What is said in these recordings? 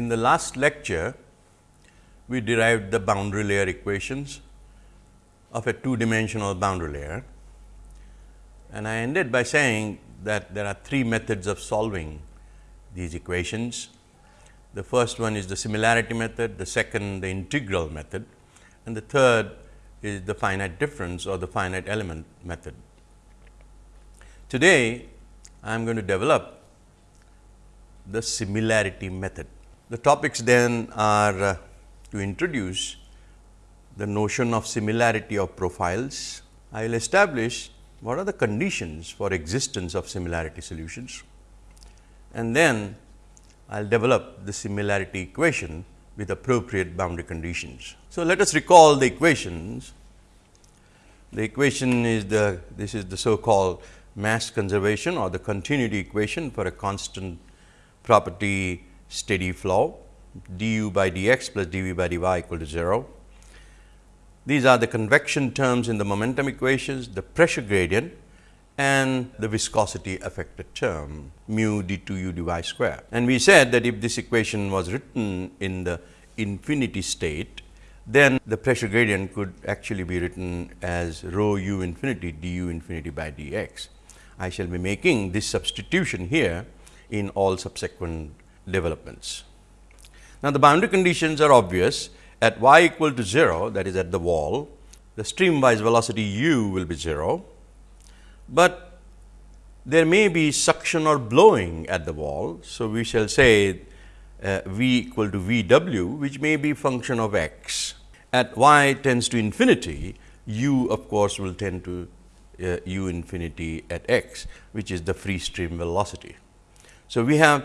In the last lecture, we derived the boundary layer equations of a two dimensional boundary layer. And I ended by saying that there are three methods of solving these equations. The first one is the similarity method, the second the integral method and the third is the finite difference or the finite element method. Today, I am going to develop the similarity method. The topics then are uh, to introduce the notion of similarity of profiles. I will establish what are the conditions for existence of similarity solutions and then I will develop the similarity equation with appropriate boundary conditions. So, let us recall the equations. The equation is the this is the so called mass conservation or the continuity equation for a constant property steady flow du by dx plus dv by dy equal to 0. These are the convection terms in the momentum equations, the pressure gradient and the viscosity affected term mu d 2 u dy square. And we said that if this equation was written in the infinity state, then the pressure gradient could actually be written as rho u infinity d u infinity by d x. I shall be making this substitution here in all subsequent developments. Now, the boundary conditions are obvious at y equal to 0 that is at the wall, the streamwise velocity u will be 0, but there may be suction or blowing at the wall. So, we shall say uh, v equal to v w which may be function of x. At y tends to infinity, u of course, will tend to uh, u infinity at x which is the free stream velocity. So, we have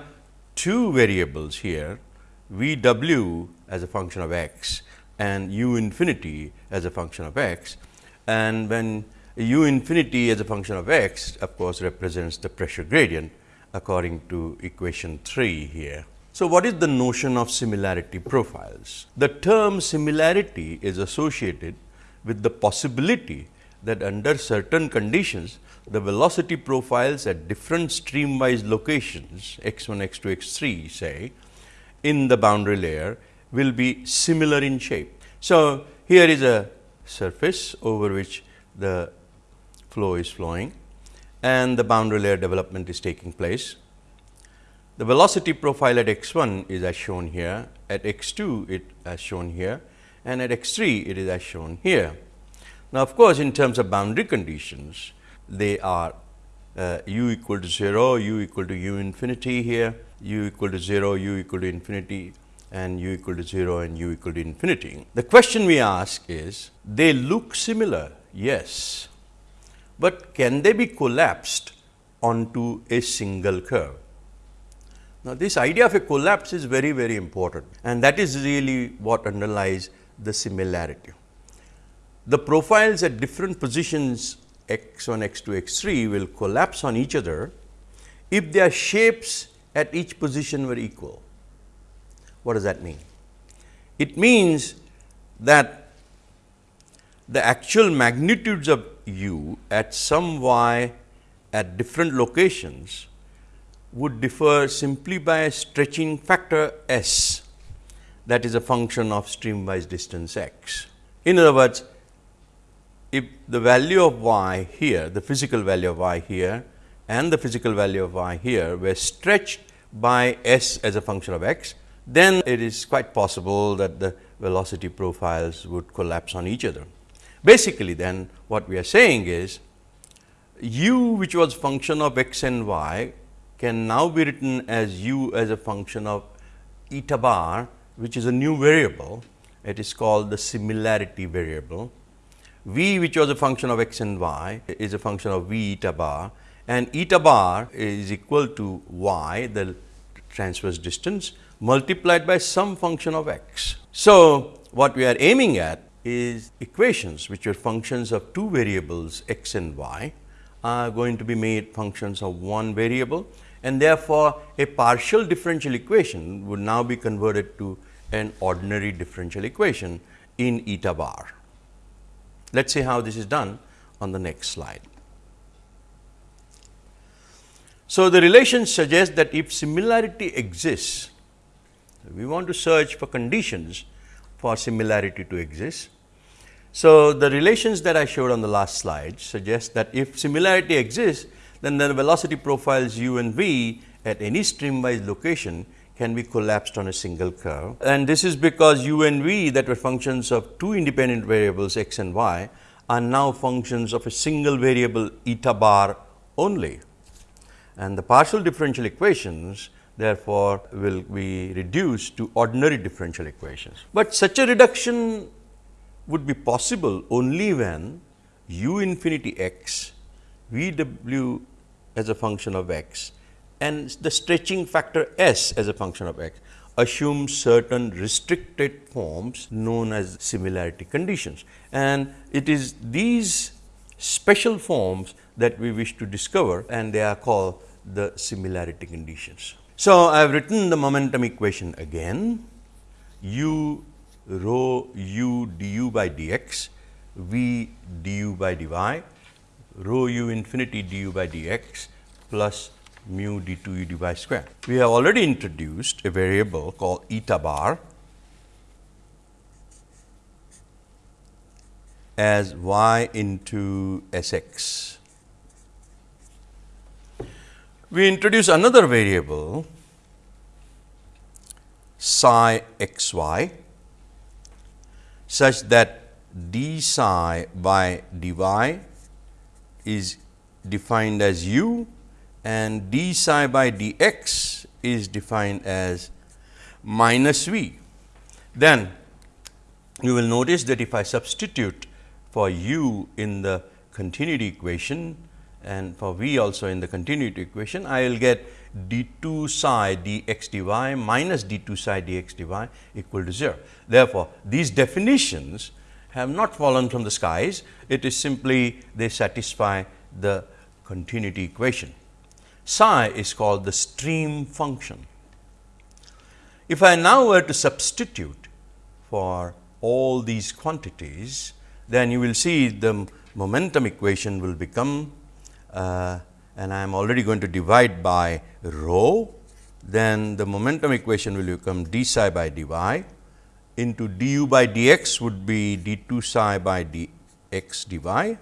two variables here v w as a function of x and u infinity as a function of x and when u infinity as a function of x of course, represents the pressure gradient according to equation 3 here. So, what is the notion of similarity profiles? The term similarity is associated with the possibility that under certain conditions the velocity profiles at different streamwise locations x 1, x 2, x 3 say in the boundary layer will be similar in shape. So, here is a surface over which the flow is flowing and the boundary layer development is taking place. The velocity profile at x 1 is as shown here, at x 2 it as shown here and at x 3 it is as shown here. Now, of course, in terms of boundary conditions, they are uh, u equal to 0, u equal to u infinity here, u equal to 0, u equal to infinity and u equal to 0 and u equal to infinity. The question we ask is, they look similar, yes, but can they be collapsed onto a single curve? Now, this idea of a collapse is very, very important and that is really what underlies the similarity. The profiles at different positions x 1, x 2, x 3 will collapse on each other if their shapes at each position were equal. What does that mean? It means that the actual magnitudes of u at some y at different locations would differ simply by a stretching factor s that is a function of streamwise distance x. In other words, if the value of y here, the physical value of y here and the physical value of y here were stretched by s as a function of x, then it is quite possible that the velocity profiles would collapse on each other. Basically then what we are saying is u which was function of x and y can now be written as u as a function of eta bar which is a new variable. It is called the similarity variable. V which was a function of x and y is a function of v eta bar and eta bar is equal to y the transverse distance multiplied by some function of x. So, what we are aiming at is equations which are functions of two variables x and y are going to be made functions of one variable and therefore, a partial differential equation would now be converted to an ordinary differential equation in eta bar. Let us see how this is done on the next slide. So, the relation suggests that if similarity exists We want to search for conditions for similarity to exist. So, the relations that I showed on the last slide suggest that if similarity exists, then the velocity profiles u and v at any streamwise location can be collapsed on a single curve. And this is because u and v that were functions of two independent variables x and y are now functions of a single variable eta bar only. And the partial differential equations therefore, will be reduced to ordinary differential equations. But such a reduction would be possible only when u infinity x v w as a function of x and the stretching factor s as a function of x assume certain restricted forms known as similarity conditions. And it is these special forms that we wish to discover and they are called the similarity conditions. So, I have written the momentum equation again u rho u du by dx v du by dy rho u infinity du by dx plus mu d2 u dy square. We have already introduced a variable called eta bar as y into S x. We introduce another variable psi x y such that d psi by dy is defined as u and d psi by dx is defined as minus v. Then you will notice that if I substitute for u in the continuity equation and for v also in the continuity equation, I will get d 2 psi d x d y minus d 2 psi d x d y equal to 0. Therefore, these definitions have not fallen from the skies, it is simply they satisfy the continuity equation psi is called the stream function. If I now were to substitute for all these quantities, then you will see the momentum equation will become uh, and I am already going to divide by rho, then the momentum equation will become d psi by dy into du by dx would be d 2 psi by dx dy.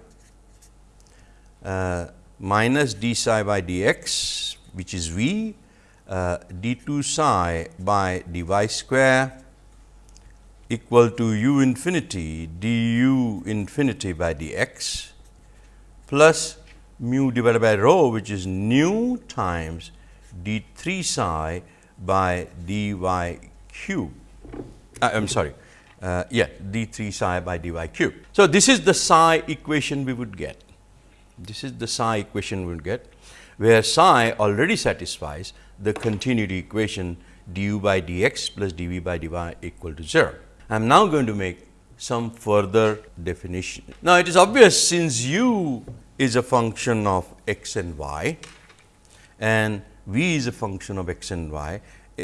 Uh, minus d psi by dx which is v uh, d 2 psi by dy square equal to u infinity du infinity by dx plus mu divided by rho which is nu times d 3 psi by dy cube. Uh, I am sorry, uh, yeah d 3 psi by dy cube. So, this is the psi equation we would get. This is the psi equation we will get, where psi already satisfies the continuity equation du by dx plus dv by dy equal to 0. I am now going to make some further definition. Now, it is obvious since u is a function of x and y and v is a function of x and y, uh,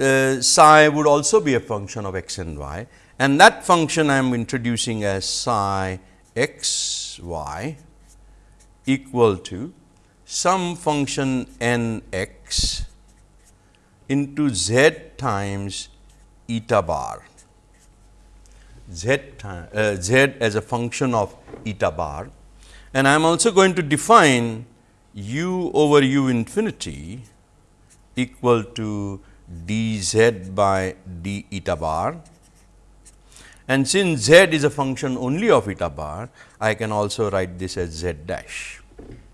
uh, psi would also be a function of x and y and that function I am introducing as psi x y equal to some function n x into z times eta bar. Z, uh, z as a function of eta bar. And I am also going to define u over u infinity equal to d z by d eta bar. And since z is a function only of eta bar, I can also write this as z dash.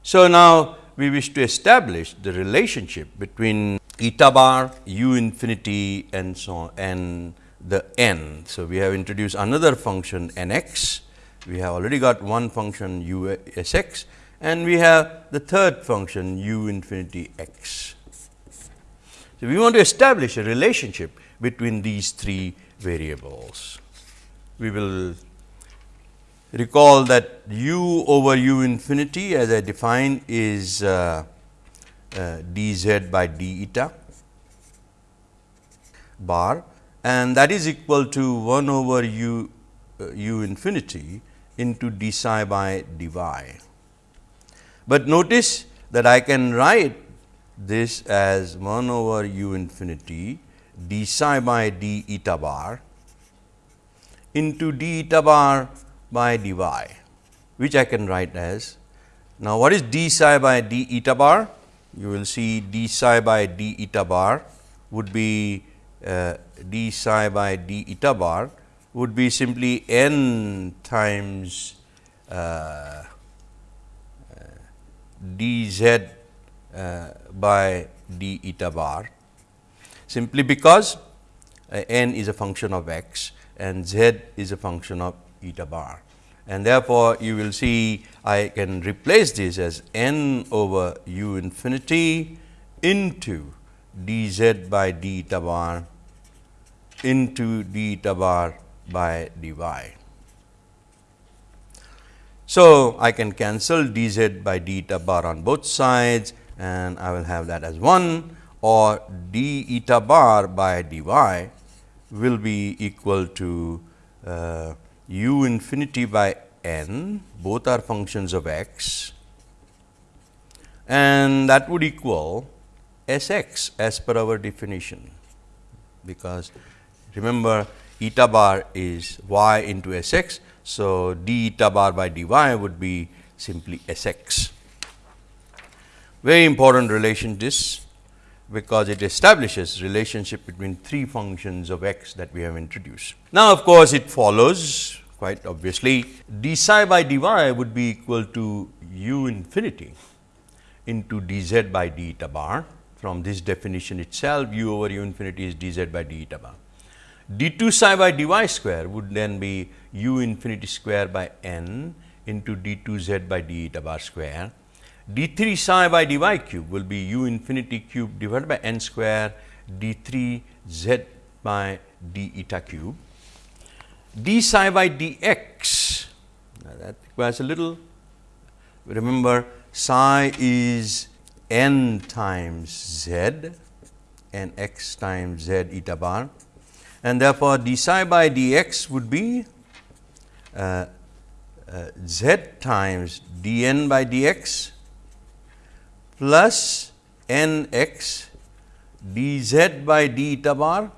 So, now we wish to establish the relationship between eta bar, u infinity and so on and the n. So, we have introduced another function n x, we have already got one function u s x and we have the third function u infinity x. So, we want to establish a relationship between these three variables we will recall that u over u infinity as I define is uh, uh, dz by d eta bar and that is equal to 1 over u uh, u infinity into d psi by dy. But notice that I can write this as 1 over u infinity d psi by d eta bar into d eta bar by dy, which I can write as. Now, what is d psi by d eta bar? You will see d psi by d eta bar would be uh, d psi by d eta bar would be simply n times uh, d z uh, by d eta bar simply because uh, n is a function of x and z is a function of eta bar. And therefore, you will see I can replace this as n over u infinity into d z by d bar into d bar by dy. So, I can cancel d z by d bar on both sides and I will have that as 1 or d eta bar by dy will be equal to uh, u infinity by n both are functions of x and that would equal S x as per our definition because remember eta bar is y into S x. So, d eta bar by dy would be simply S x. Very important relation this because it establishes relationship between three functions of x that we have introduced. Now, of course, it follows quite obviously d psi by dy would be equal to u infinity into d z by d eta bar. From this definition itself u over u infinity is d z by d eta bar d 2 psi by dy square would then be u infinity square by n into d 2 z by d eta bar square. D 3 psi by dy cube will be u infinity cube divided by n square d 3 z by d eta cube. d psi by dx that requires a little remember psi is n times z and x times z eta bar and therefore, d psi by d x would be uh, uh, z times d n by d x plus n x d z by d eta bar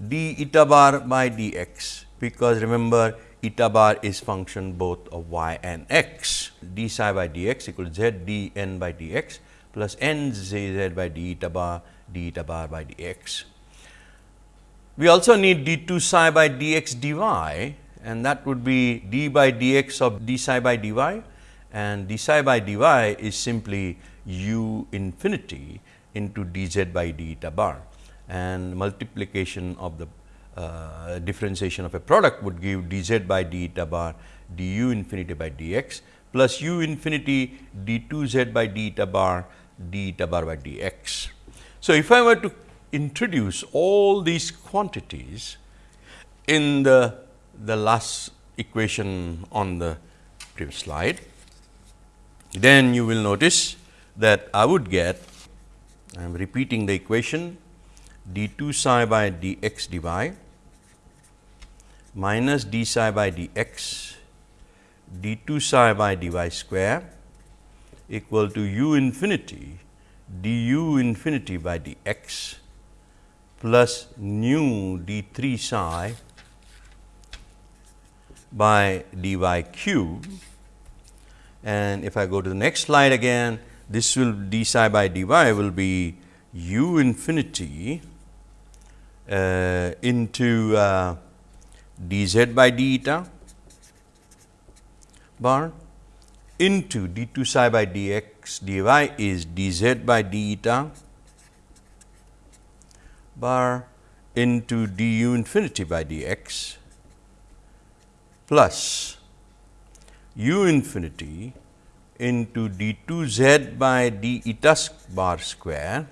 d eta bar by d x, because remember eta bar is function both of y and x. d psi by d x equals z d n by d x plus n z z by d eta bar d eta bar by d x. We also need d 2 psi by d x dy and that would be d by d x of d psi by dy and d psi by dy is simply u infinity into d z by d eta bar and multiplication of the uh, differentiation of a product would give d z by d eta bar d u infinity by d x plus u infinity d 2 z by d eta bar d eta bar by d x. So, if I were to introduce all these quantities in the, the last equation on the previous slide, then you will notice that I would get I am repeating the equation d 2 psi by d x dy minus d psi by d x d 2 psi by dy square equal to u infinity d u infinity by d x plus nu d 3 psi by dy cube and if I go to the next slide again this will d psi by dy will be u infinity uh, into uh, dz by d eta bar into d 2 psi by dx dy is dz by d eta bar into d u infinity by d x plus u infinity into d 2 z by d eta bar square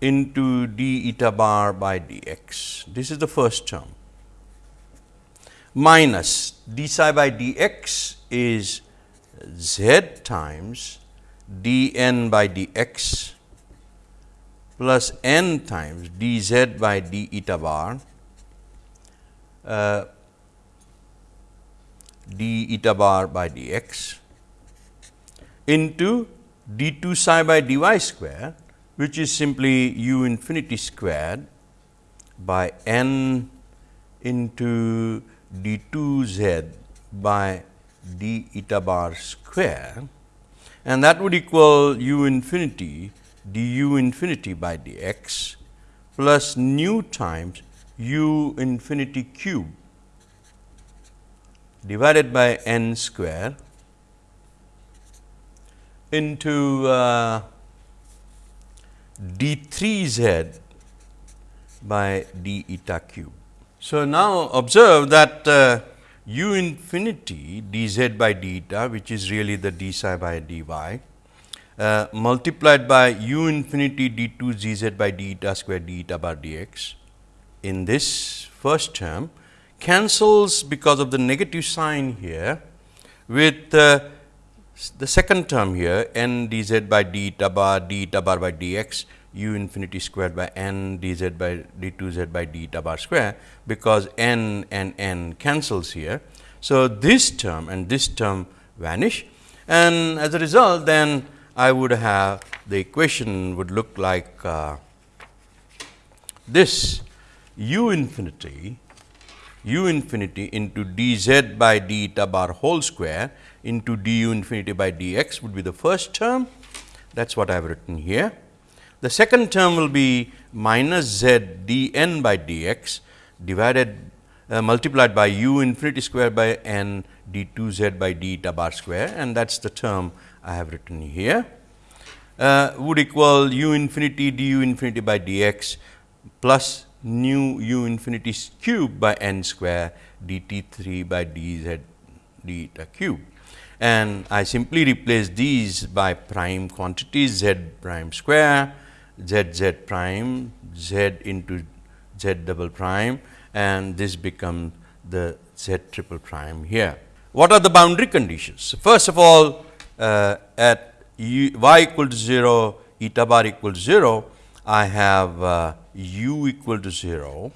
into d eta bar by d x. This is the first term minus d psi by d x is z times d n by d x plus n times d z by d eta bar uh, d eta bar by d x into d 2 psi by d y square which is simply u infinity squared by n into d 2 z by d eta bar square. And that would equal u infinity du infinity by dx plus nu times u infinity cube divided by n square into uh, d 3 z by d eta cube. So, now observe that uh, u infinity d z by d eta which is really the d psi by d y uh, multiplied by u infinity d 2 z z by d eta square d eta bar dx in this first term cancels because of the negative sign here with uh, the second term here n d z by d eta bar d eta bar by dx u infinity squared by n d z by d 2 z by d eta bar square, because n and n cancels here. So, this term and this term vanish and as a result then I would have the equation would look like uh, this u infinity u infinity into d z by d eta bar whole square into d u infinity by d x would be the first term. That is what I have written here. The second term will be minus z d n by d x divided uh, multiplied by u infinity square by n d 2 z by d eta bar square and that is the term I have written here. Uh, would equal u infinity d u infinity by d x plus nu u infinity cube by n square d t 3 by d z d eta cube and I simply replace these by prime quantities z prime square z z prime z into z double prime and this becomes the z triple prime here. What are the boundary conditions? First of all, uh, at u, y equal to 0, eta bar equal to 0, I have uh, u equal to 0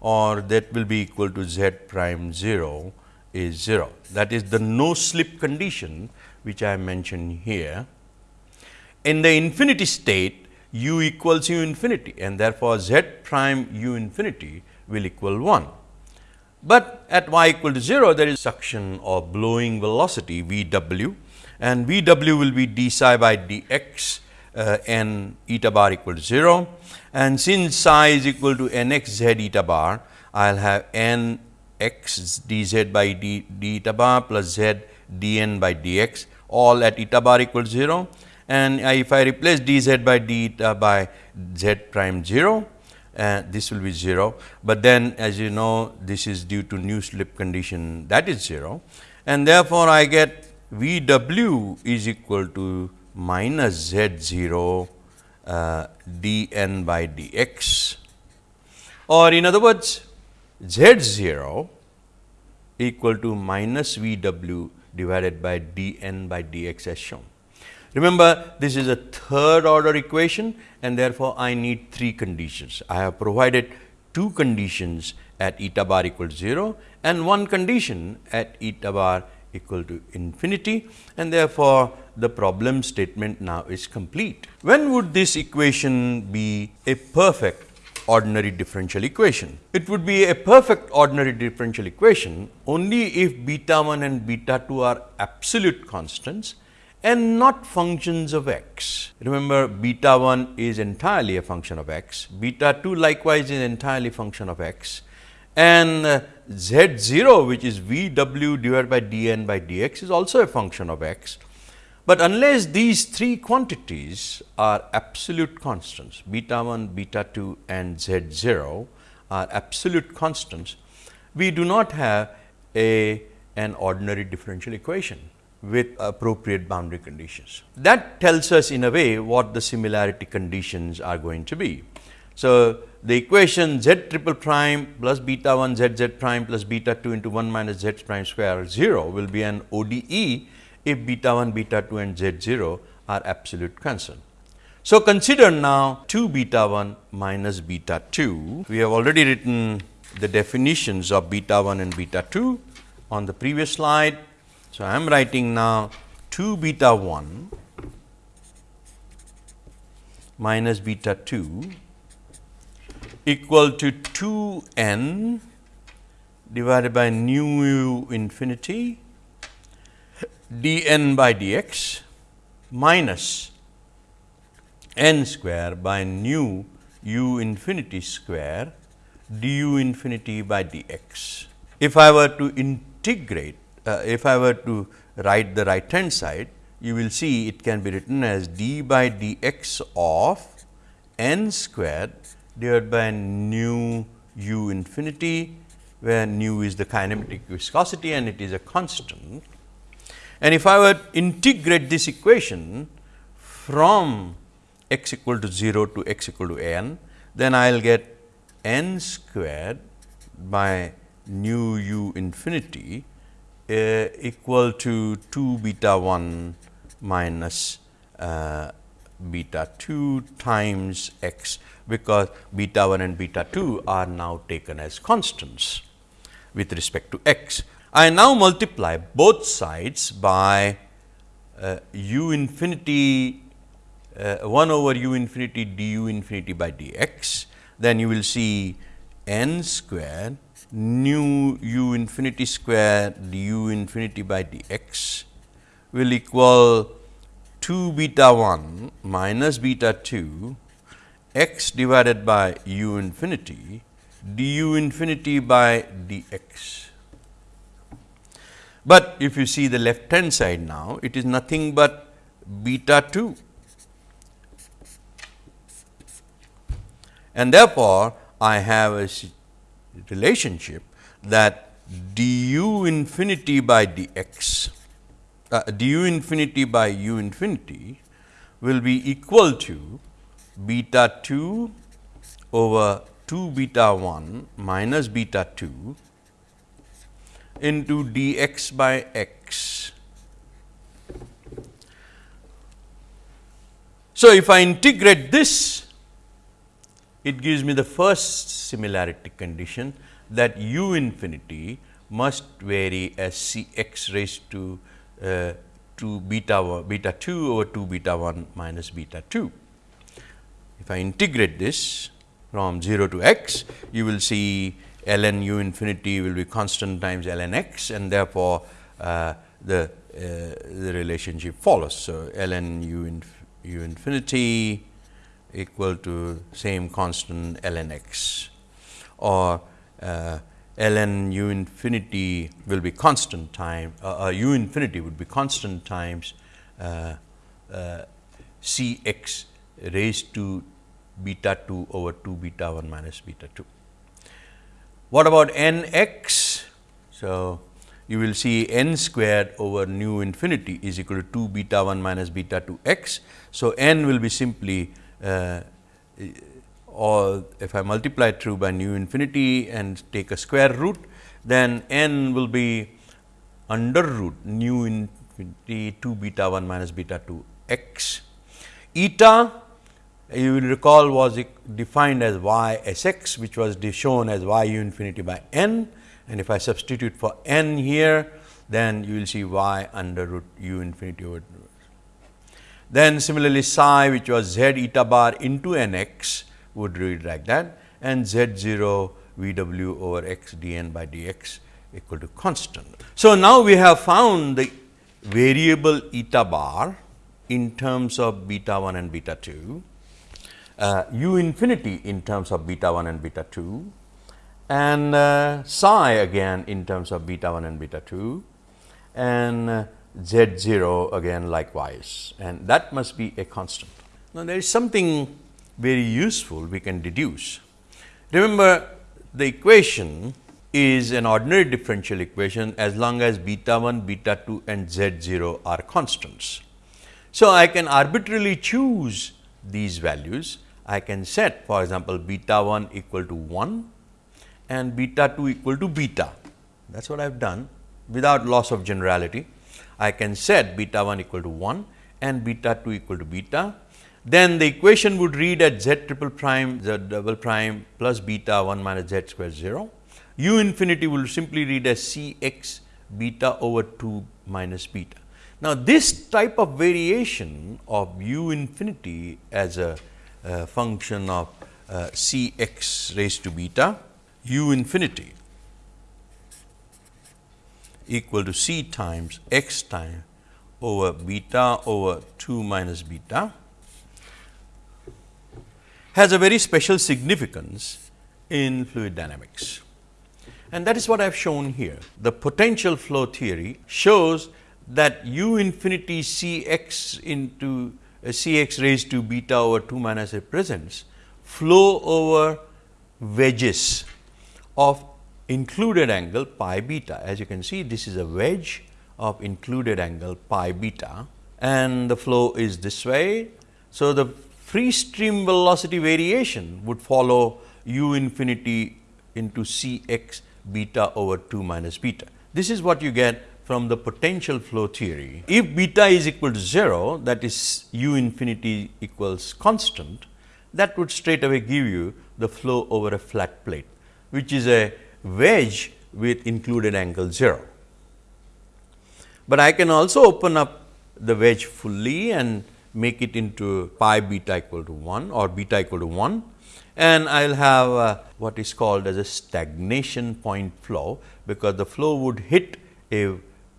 or that will be equal to z prime 0 is 0. That is the no slip condition which I mentioned here. In the infinity state, u equals u infinity and therefore, z prime u infinity will equal 1. But at y equal to 0 there is suction or blowing velocity v w and v w will be d psi by d x uh, n eta bar equal to 0 and since psi is equal to n x z eta bar I will have n x d z by d, d eta bar plus z d n by d x all at eta bar equal to 0 and if I replace d z by d eta by z prime 0 uh, this will be 0, but then as you know this is due to no slip condition that is 0 and therefore, I get V w is equal to minus z 0 uh, d n by d x or in other words z 0 equal to minus V w divided by d n by d x as shown. Remember this is a third order equation and therefore, I need three conditions. I have provided two conditions at eta bar equal 0 and one condition at eta bar equal to infinity and therefore, the problem statement now is complete. When would this equation be a perfect ordinary differential equation? It would be a perfect ordinary differential equation only if beta 1 and beta 2 are absolute constants and not functions of x. Remember beta 1 is entirely a function of x, beta 2 likewise is entirely function of x and uh, z 0 which is v w divided by d n by d x is also a function of x. But unless these three quantities are absolute constants beta 1, beta 2 and z 0 are absolute constants, we do not have a an ordinary differential equation with appropriate boundary conditions. That tells us in a way what the similarity conditions are going to be. So, the equation z triple prime plus beta 1 z z prime plus beta 2 into 1 minus z prime square 0 will be an ODE if beta 1, beta 2 and z 0 are absolute constant. So, consider now 2 beta 1 minus beta 2. We have already written the definitions of beta 1 and beta 2 on the previous slide. So, I am writing now 2 beta 1 minus beta 2 equal to 2 n divided by nu u infinity d n by d x minus n square by nu u infinity square d u infinity by d x. If I were to integrate, uh, if I were to write the right hand side, you will see it can be written as d by d x of n squared divided by nu u infinity, where nu is the kinematic viscosity and it is a constant. And if I were to integrate this equation from x equal to 0 to x equal to n, then I will get n squared by nu u infinity uh, equal to 2 beta 1 minus uh, beta 2 times x, because beta 1 and beta 2 are now taken as constants with respect to x. I now multiply both sides by uh, u infinity uh, 1 over u infinity du infinity by dx, then you will see n square nu u infinity square du infinity by dx will equal 2 beta 1 minus beta 2 x divided by u infinity du infinity by dx. But if you see the left hand side now, it is nothing but beta 2 and therefore, I have a relationship that du infinity by dx, uh, du infinity by u infinity will be equal to beta 2 over 2 beta 1 minus beta 2 into dx by x. So, if I integrate this it gives me the first similarity condition that u infinity must vary as C x raised to uh, 2 beta 1, beta 2 over 2 beta 1 minus beta 2. If I integrate this from 0 to x, you will see ln u infinity will be constant times ln x and therefore, uh, the, uh, the relationship follows. So, ln u, inf u infinity equal to same constant ln x or uh, ln u infinity will be constant time uh, uh, u infinity would be constant times uh, uh, c x raised to beta 2 over 2 beta 1 minus beta 2. What about n x? So, you will see n squared over nu infinity is equal to 2 beta 1 minus beta 2 x. So, n will be simply uh, or if I multiply through by nu infinity and take a square root, then n will be under root nu infinity 2 beta 1 minus beta 2 x. Eta you will recall was defined as y s x which was shown as y u infinity by n and if I substitute for n here then you will see y under root u infinity over then similarly, psi which was z eta bar into n x would read like that and z 0 v w over x d n by d x equal to constant. So, now we have found the variable eta bar in terms of beta 1 and beta 2, uh, u infinity in terms of beta 1 and beta 2 and uh, psi again in terms of beta 1 and beta 2 and uh, z 0 again likewise and that must be a constant. Now, there is something very useful we can deduce. Remember the equation is an ordinary differential equation as long as beta 1, beta 2 and z 0 are constants. So, I can arbitrarily choose these values. I can set for example, beta 1 equal to 1 and beta 2 equal to beta. That is what I have done without loss of generality. I can set beta 1 equal to 1 and beta 2 equal to beta. Then the equation would read at z triple prime z double prime plus beta 1 minus z square 0. u infinity will simply read as c x beta over 2 minus beta. Now, this type of variation of u infinity as a uh, function of uh, C x raised to beta u infinity equal to C times x time over beta over 2 minus beta has a very special significance in fluid dynamics. And that is what I have shown here. The potential flow theory shows that u infinity C x into uh, C x raised to beta over 2 minus represents flow over wedges of included angle pi beta. As you can see, this is a wedge of included angle pi beta and the flow is this way. So, the free stream velocity variation would follow u infinity into C x beta over 2 minus beta. This is what you get from the potential flow theory. If beta is equal to 0 that is u infinity equals constant that would straight away give you the flow over a flat plate which is a wedge with included angle 0. But I can also open up the wedge fully and make it into pi beta equal to 1 or beta equal to 1 and I will have uh, what is called as a stagnation point flow, because the flow would hit a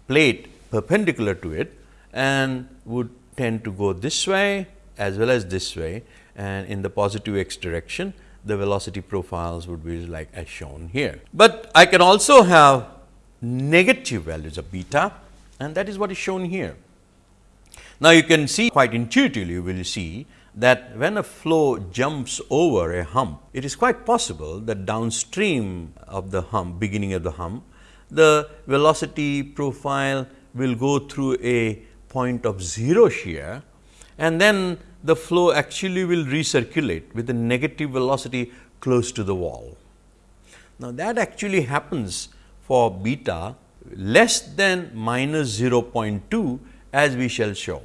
plate perpendicular to it and would tend to go this way as well as this way and in the positive x direction the velocity profiles would be like as shown here. But I can also have negative values of beta and that is what is shown here. Now, you can see quite intuitively you will see that when a flow jumps over a hump, it is quite possible that downstream of the hump, beginning of the hump, the velocity profile will go through a point of 0 shear and then the flow actually will recirculate with a negative velocity close to the wall. Now, that actually happens for beta less than minus 0.2 as we shall show.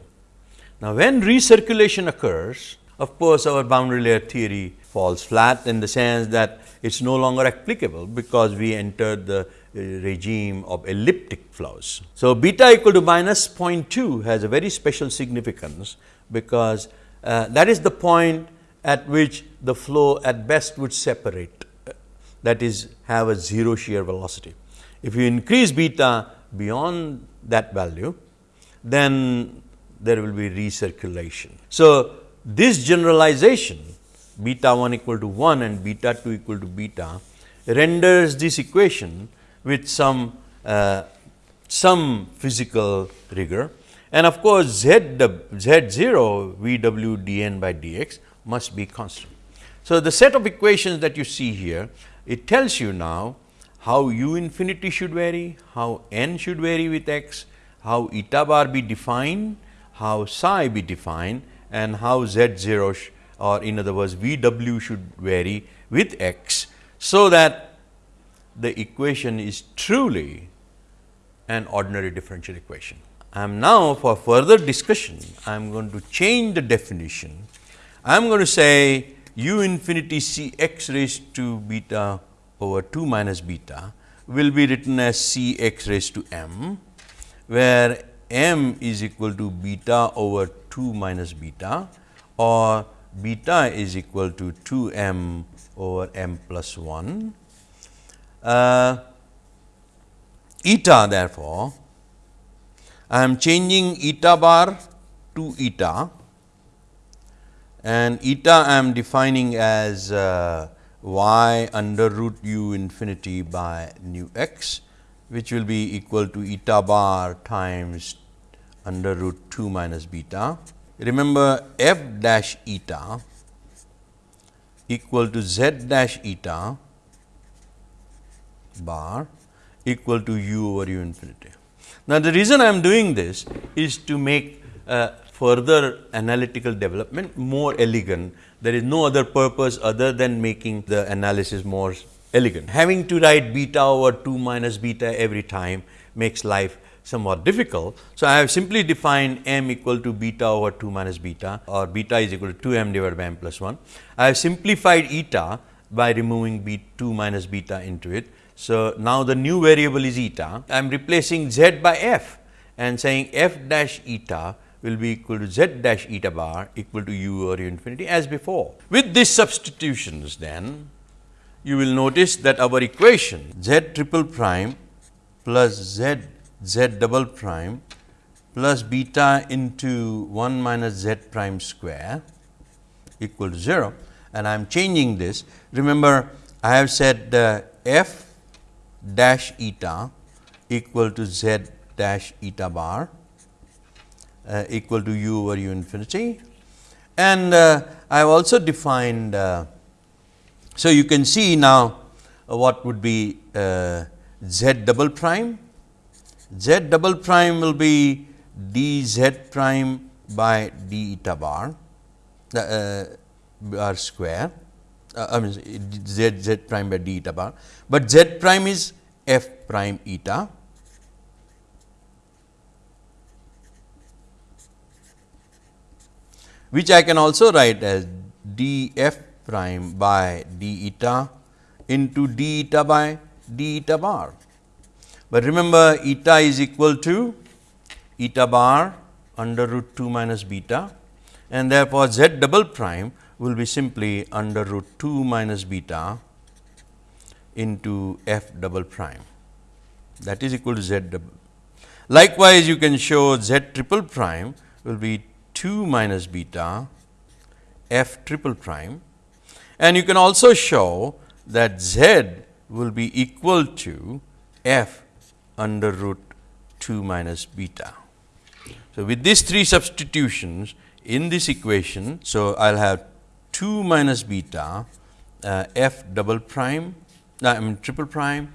Now, when recirculation occurs, of course, our boundary layer theory falls flat in the sense that it is no longer applicable, because we entered the uh, regime of elliptic flows. So, beta equal to minus 0.2 has a very special significance, because uh, that is the point at which the flow at best would separate that is have a 0 shear velocity. If you increase beta beyond that value, then there will be recirculation. So, this generalization beta 1 equal to 1 and beta 2 equal to beta renders this equation with some uh, some physical rigor and of course, z, z 0 v w d n by d x must be constant. So, the set of equations that you see here, it tells you now how u infinity should vary, how n should vary with x, how eta bar be defined, how psi be defined and how z 0 or in other words v w should vary with x. So, that the equation is truly an ordinary differential equation. I am now for further discussion, I am going to change the definition. I am going to say u infinity c x raised to beta over 2 minus beta will be written as c x raised to m, where m is equal to beta over 2 minus beta or beta is equal to 2 m over m plus 1. Uh, eta therefore, I am changing eta bar to eta and eta I am defining as uh, y under root u infinity by nu x which will be equal to eta bar times under root 2 minus beta. Remember f dash eta equal to z dash eta bar equal to u over u infinity. Now, the reason I am doing this is to make uh, further analytical development more elegant. There is no other purpose other than making the analysis more elegant. Having to write beta over 2 minus beta every time makes life somewhat difficult. So, I have simply defined m equal to beta over 2 minus beta or beta is equal to 2 m divided by m plus 1. I have simplified eta by removing b 2 minus beta into it so, now the new variable is eta. I am replacing z by f and saying f dash eta will be equal to z dash eta bar equal to u over u infinity as before. With these substitutions then, you will notice that our equation z triple prime plus z z double prime plus beta into 1 minus z prime square equal to 0 and I am changing this. Remember, I have said uh, f dash eta equal to z dash eta bar uh, equal to u over u infinity. And uh, I have also defined, uh, so you can see now what would be uh, z double prime. z double prime will be d z prime by d eta bar uh, bar square. Uh, I mean z z prime by d eta bar, but z prime is f prime eta. Which I can also write as d f prime by d eta into d eta by d eta bar. But remember eta is equal to eta bar under root 2 minus beta and therefore, z double prime will be simply under root 2 minus beta into f double prime that is equal to z double. Likewise, you can show z triple prime will be 2 minus beta f triple prime and you can also show that z will be equal to f under root 2 minus beta. So, with these three substitutions in this equation. So, I will have 2 minus beta uh, f double prime uh, I mean triple prime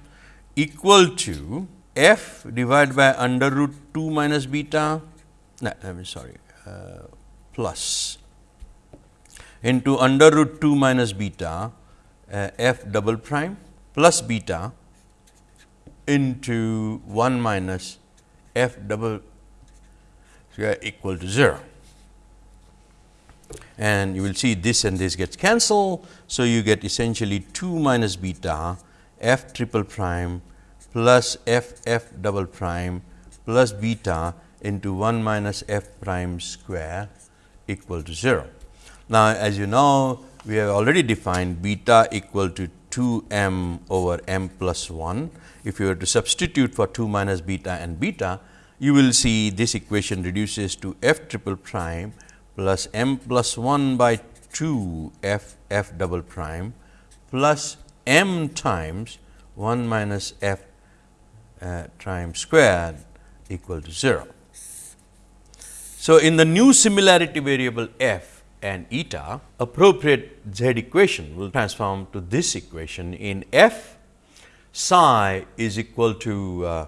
equal to f divided by under root 2 minus beta no, I mean sorry uh, plus into under root 2 minus beta uh, f double prime plus beta into 1 minus f double square equal to 0 and you will see this and this gets cancelled. So, you get essentially 2 minus beta f triple prime plus f f double prime plus beta into 1 minus f prime square equal to 0. Now, as you know we have already defined beta equal to 2 m over m plus 1. If you were to substitute for 2 minus beta and beta, you will see this equation reduces to f triple prime plus m plus 1 by 2 f f double prime plus m times 1 minus f uh, prime squared equal to 0. So, in the new similarity variable f and eta, appropriate z equation will transform to this equation in f psi is equal to uh,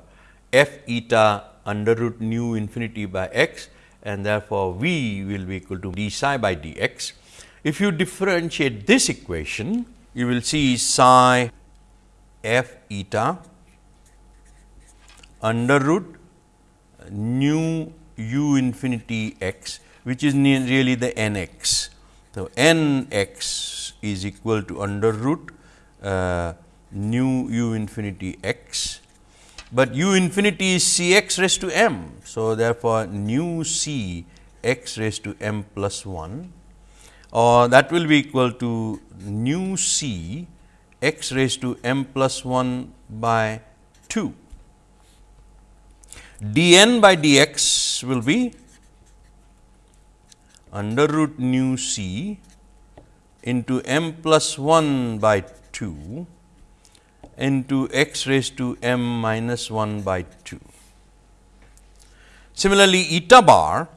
f eta under root nu infinity by x and therefore, V will be equal to d psi by d x. If you differentiate this equation, you will see psi f eta under root nu u infinity x, which is really the n x. So, n x is equal to under root uh, nu u infinity x but u infinity is c x raised to m. So, therefore, nu c x raised to m plus 1 or that will be equal to nu c x raised to m plus 1 by 2. d n by d x will be under root nu c into m plus 1 by 2 into x raised to m minus 1 by 2. Similarly, eta bar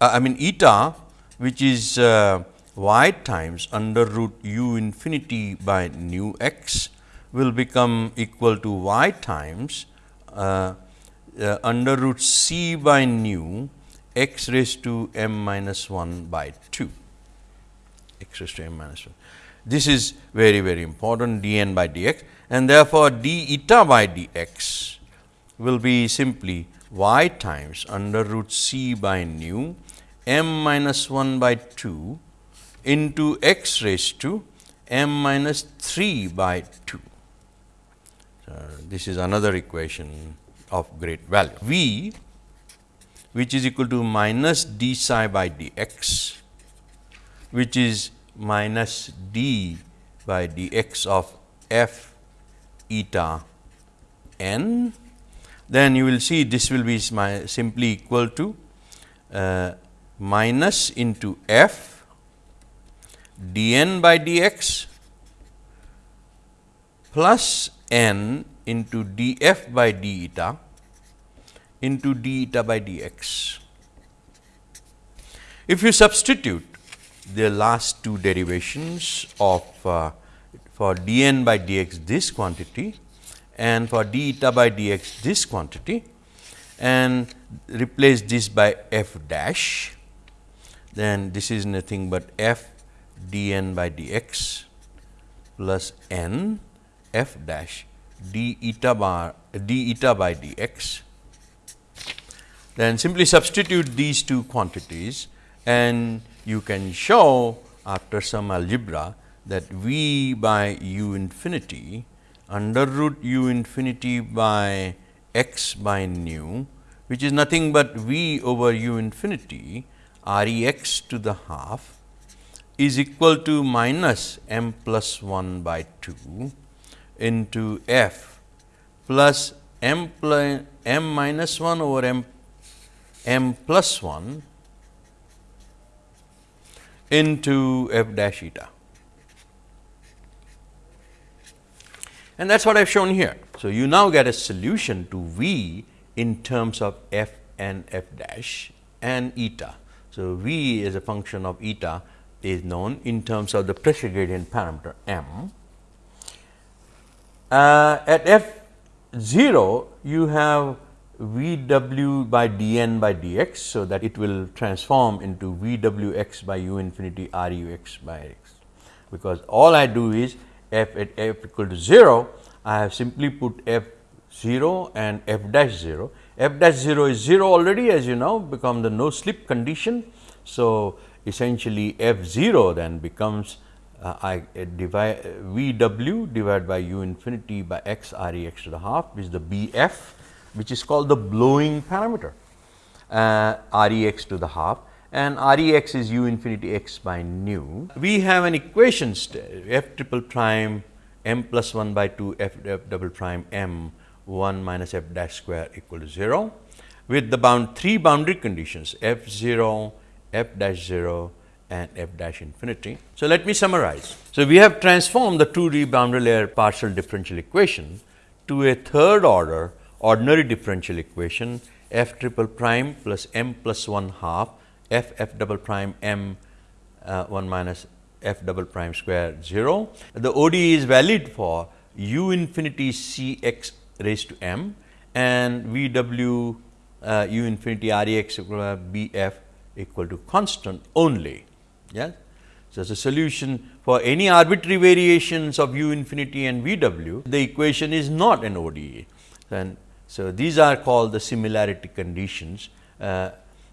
uh, I mean eta which is uh, y times under root u infinity by nu x will become equal to y times uh, uh, under root c by nu x raised to m minus 1 by 2 x raised to m minus 1. This is very very important d n by d x and therefore, d eta by d x will be simply y times under root c by nu m minus 1 by 2 into x raised to m minus 3 by 2. So, this is another equation of great value. V which is equal to minus d psi by dx, which is minus d by dx of f eta n, then you will see this will be simply equal to uh, minus into f dn by dx plus n into df by d eta into d eta by dx. If you substitute the last two derivations of uh, for dn by dx this quantity and for d eta by dx this quantity and replace this by f dash, then this is nothing but f dn by dx plus n f dash d eta bar d eta by dx. Then simply substitute these two quantities and you can show after some algebra that v by u infinity under root u infinity by x by nu which is nothing but v over u infinity r e x to the half is equal to minus m plus 1 by 2 into f plus m plus m minus 1 over m m plus 1 into f dash eta. And that is what I have shown here. So, you now get a solution to V in terms of f and f dash and eta. So, V as a function of eta is known in terms of the pressure gradient parameter m. Uh, at f 0, you have V w by d n by d x. So, that it will transform into V w x by u infinity r u x by x, because all I do is f at f equal to 0, I have simply put f 0 and f dash 0. f dash 0 is 0 already as you know become the no slip condition. So, essentially f 0 then becomes uh, I uh, divide uh, V w divided by u infinity by x r e x to the half which is the B f which is called the blowing parameter uh, R e x to the half and R e x is u infinity x by nu. We have an equation f triple prime m plus 1 by 2 f, f double prime m 1 minus f dash square equal to 0 with the bound three boundary conditions f 0, f dash 0 and f dash infinity. So, let me summarize. So, we have transformed the 2D boundary layer partial differential equation to a third order ordinary differential equation f triple prime plus m plus 1 half f f double prime m uh, 1 minus f double prime square 0. The ODE is valid for u infinity c x raised to m and v w uh, u infinity r e x equal to b f equal to constant only. Yes. So, as a solution for any arbitrary variations of u infinity and v w, the equation is not an ODE. And so, these are called the similarity conditions. Uh,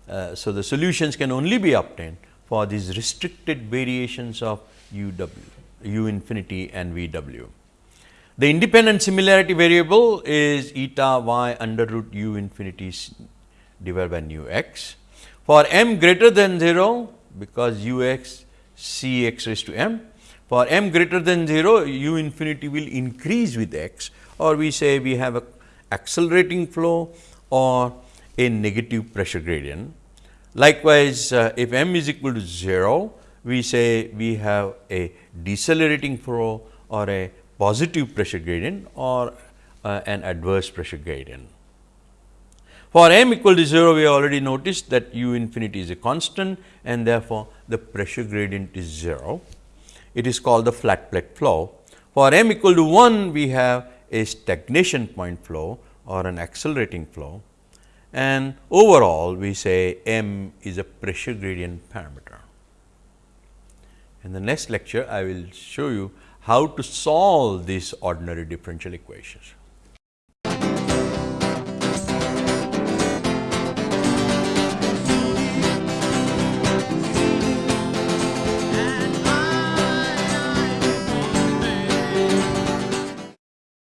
uh, so, the solutions can only be obtained for these restricted variations of u w, u infinity and v w. The independent similarity variable is eta y under root u infinity divided by nu x. For m greater than 0, because u x c x raised to m, for m greater than 0, u infinity will increase with x or we say we have a accelerating flow or a negative pressure gradient. Likewise, uh, if m is equal to 0, we say we have a decelerating flow or a positive pressure gradient or uh, an adverse pressure gradient. For m equal to 0, we already noticed that u infinity is a constant and therefore, the pressure gradient is 0. It is called the flat plate flow. For m equal to 1, we have a stagnation point flow or an accelerating flow and overall we say m is a pressure gradient parameter. In the next lecture, I will show you how to solve these ordinary differential equations.